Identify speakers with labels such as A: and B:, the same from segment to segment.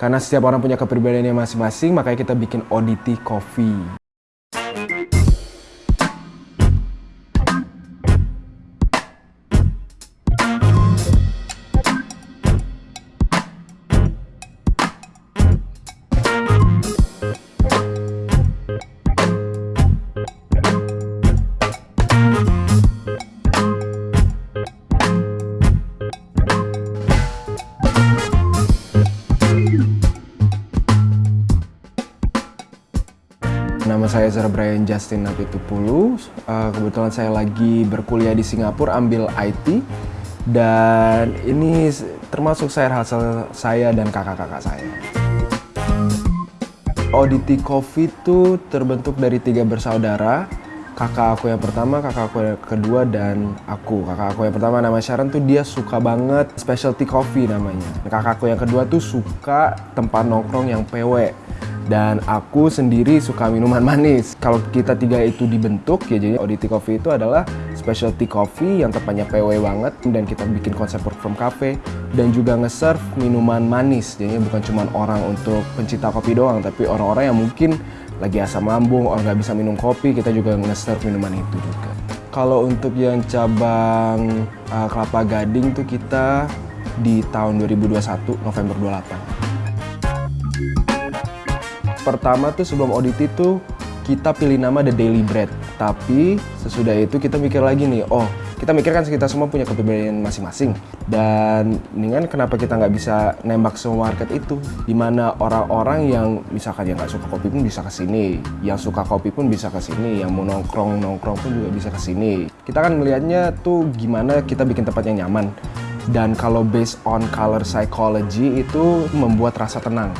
A: Karena setiap orang punya kepribadiannya masing-masing, makanya kita bikin Oddity Coffee. Saya Zara Brian Justin Napitupulu. Uh, kebetulan saya lagi berkuliah di Singapura, ambil IT. Dan ini termasuk saya hasil saya dan kakak-kakak saya. Auditi Coffee itu terbentuk dari tiga bersaudara. Kakak aku yang pertama, kakak aku yang kedua, dan aku. Kakak aku yang pertama nama Sharon tuh dia suka banget specialty coffee namanya. Kakak aku yang kedua tuh suka tempat nongkrong yang PW dan aku sendiri suka minuman manis. Kalau kita tiga itu dibentuk ya jadi Audity Coffee itu adalah specialty coffee yang tepatnya PW banget dan kita bikin konsep work from cafe dan juga nge-serve minuman manis. Jadi bukan cuma orang untuk pencinta kopi doang tapi orang-orang yang mungkin lagi asam lambung, orang nggak bisa minum kopi, kita juga nge-serve minuman itu juga. Kalau untuk yang cabang uh, Kelapa Gading tuh kita di tahun 2021 November 28 pertama tuh sebelum audit itu kita pilih nama The Daily Bread. Tapi sesudah itu kita mikir lagi nih, oh kita mikir kan kita semua punya kepribadian masing-masing. Dan dengan kenapa kita nggak bisa nembak semua market itu? Di mana orang-orang yang misalkan yang nggak suka kopi pun bisa ke sini, yang suka kopi pun bisa ke sini, yang mau nongkrong-nongkrong pun juga bisa ke sini. Kita kan melihatnya tuh gimana kita bikin tempat yang nyaman. Dan kalau based on color psychology itu membuat rasa tenang.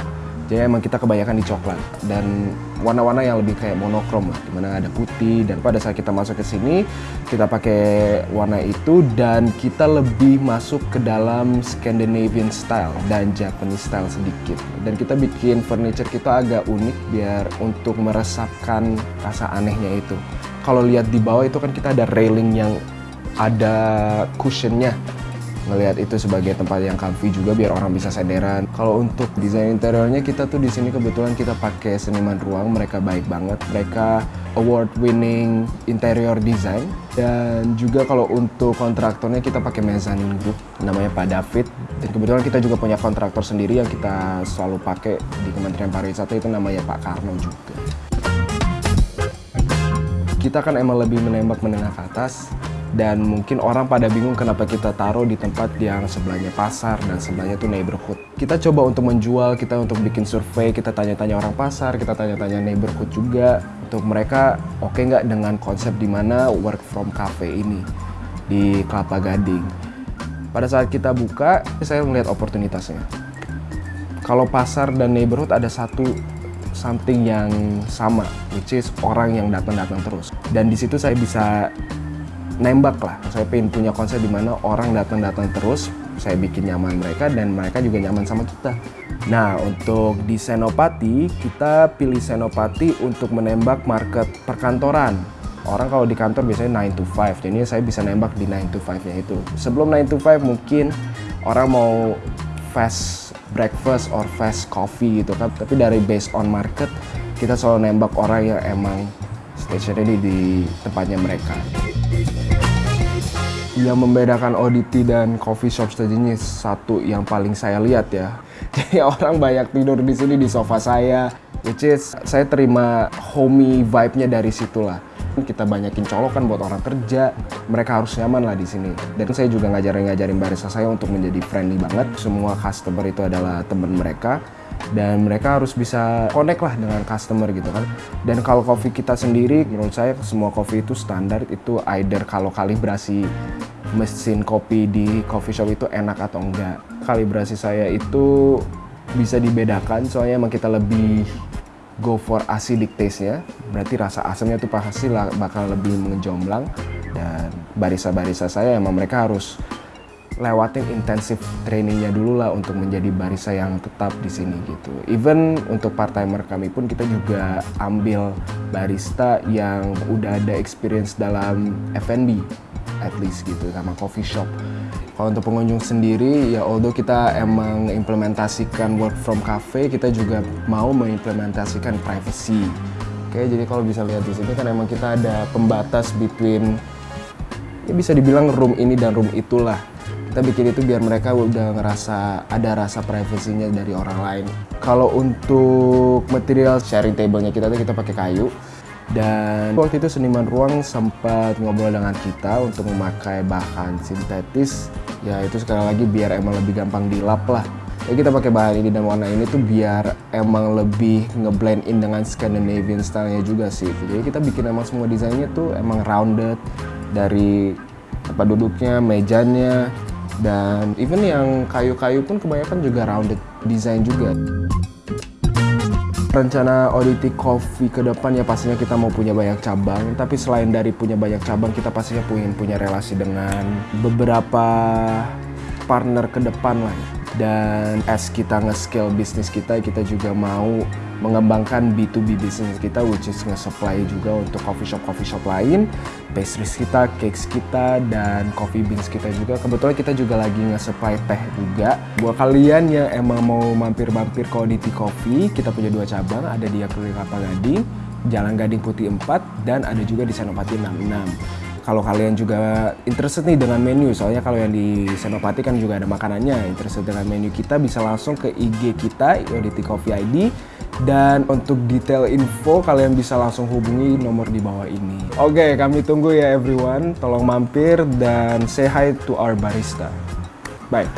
A: Jadi emang kita kebanyakan di coklat. Dan warna-warna yang lebih kayak monokrom lah, di mana ada putih dan pada saat kita masuk ke sini kita pakai warna itu dan kita lebih masuk ke dalam Scandinavian style dan Japanese style sedikit. Dan kita bikin furniture kita agak unik biar untuk meresapkan rasa anehnya itu. Kalau lihat di bawah itu kan kita ada railing yang ada cushionnya ngelihat itu sebagai tempat yang comfy juga biar orang bisa sederan. Kalau untuk desain interiornya kita tuh di sini kebetulan kita pakai seniman ruang, mereka baik banget. Mereka award winning interior design. Dan juga kalau untuk kontraktornya kita pakai mezzanine group namanya Pak David. Dan kebetulan kita juga punya kontraktor sendiri yang kita selalu pakai di Kementerian Pariwisata itu namanya Pak Karno juga. Kita kan emang lebih menembak menengah ke atas dan mungkin orang pada bingung kenapa kita taruh di tempat yang sebelahnya pasar dan sebelahnya tuh neighborhood. Kita coba untuk menjual, kita untuk bikin survei, kita tanya-tanya orang pasar, kita tanya-tanya neighborhood juga untuk mereka oke okay nggak dengan konsep di mana work from cafe ini di Kelapa Gading. Pada saat kita buka, saya melihat oportunitasnya. Kalau pasar dan neighborhood ada satu something yang sama, which is orang yang datang-datang terus. Dan di situ saya bisa nembak lah. Saya pengen punya konsep di mana orang datang-datang terus, saya bikin nyaman mereka dan mereka juga nyaman sama kita. Nah, untuk di Senopati, kita pilih Senopati untuk menembak market perkantoran. Orang kalau di kantor biasanya 9 to 5, jadi saya bisa nembak di 9 to 5-nya itu. Sebelum 9 to 5 mungkin orang mau fast breakfast or fast coffee gitu kan, tapi dari based on market, kita selalu nembak orang yang emang stationary di tempatnya mereka. Yang membedakan Audity dan coffee shop ini satu yang paling saya lihat ya. Jadi orang banyak tidur di sini di sofa saya, which is saya terima homey vibe-nya dari situlah. Kita banyakin colokan buat orang kerja, mereka harus nyaman lah di sini. Dan saya juga ngajarin-ngajarin barista saya untuk menjadi friendly banget. Semua customer itu adalah teman mereka dan mereka harus bisa connect lah dengan customer gitu kan dan kalau coffee kita sendiri menurut saya semua coffee itu standar itu either kalau kalibrasi mesin kopi di coffee shop itu enak atau enggak. Kalibrasi saya itu bisa dibedakan soalnya emang kita lebih go for acidic taste-nya. Berarti rasa asamnya tuh pasti bakal lebih mengejomblang dan barisa-barisa saya emang mereka harus lewatin intensif trainingnya dulu lah untuk menjadi barista yang tetap di sini gitu. Even untuk part timer kami pun kita juga ambil barista yang udah ada experience dalam F&B at least gitu sama coffee shop Kalau untuk pengunjung sendiri, ya although kita emang implementasikan work from cafe, kita juga mau mengimplementasikan privacy. Oke, jadi kalau bisa lihat di sini kan emang kita ada pembatas between ya bisa dibilang room ini dan room itulah. Kita bikin itu biar mereka udah ngerasa ada rasa privasinya dari orang lain. Kalau untuk material sharing table-nya kita tuh kita pakai kayu. Dan waktu itu seniman ruang sempat ngobrol dengan kita untuk memakai bahan sintetis. Ya itu sekali lagi biar emang lebih gampang dilap lah. Ya kita pakai bahan ini dan warna ini tuh biar emang lebih ngeblend in dengan Scandinavian style-nya juga sih. Jadi kita bikin emang semua desainnya tuh emang rounded dari tempat duduknya, mejanya, dan even yang kayu-kayu pun kebanyakan juga rounded design juga. Rencana Audity Coffee ke depan ya pastinya kita mau punya banyak cabang, tapi selain dari punya banyak cabang, kita pastinya punya punya relasi dengan beberapa partner ke depan lah. Dan as kita nge-scale bisnis kita, kita juga mau mengembangkan B2B bisnis kita which is nge-supply juga untuk coffee shop coffee shop lain pastries kita, cakes kita dan coffee beans kita juga. Kebetulan kita juga lagi nge-supply teh juga. Buat kalian yang emang mau mampir-mampir ke Audity Coffee kita punya dua cabang. Ada di Akrilik Kelapa Gading Jalan Gading Putih 4 dan ada juga di Senopati 66 kalau kalian juga interested nih dengan menu, soalnya kalau yang di Senopati kan juga ada makanannya, interested dengan menu kita bisa langsung ke IG kita, Audity Coffee ID, dan untuk detail info kalian bisa langsung hubungi nomor di bawah ini. Oke, kami tunggu ya everyone. Tolong mampir dan say hi to our barista. Bye.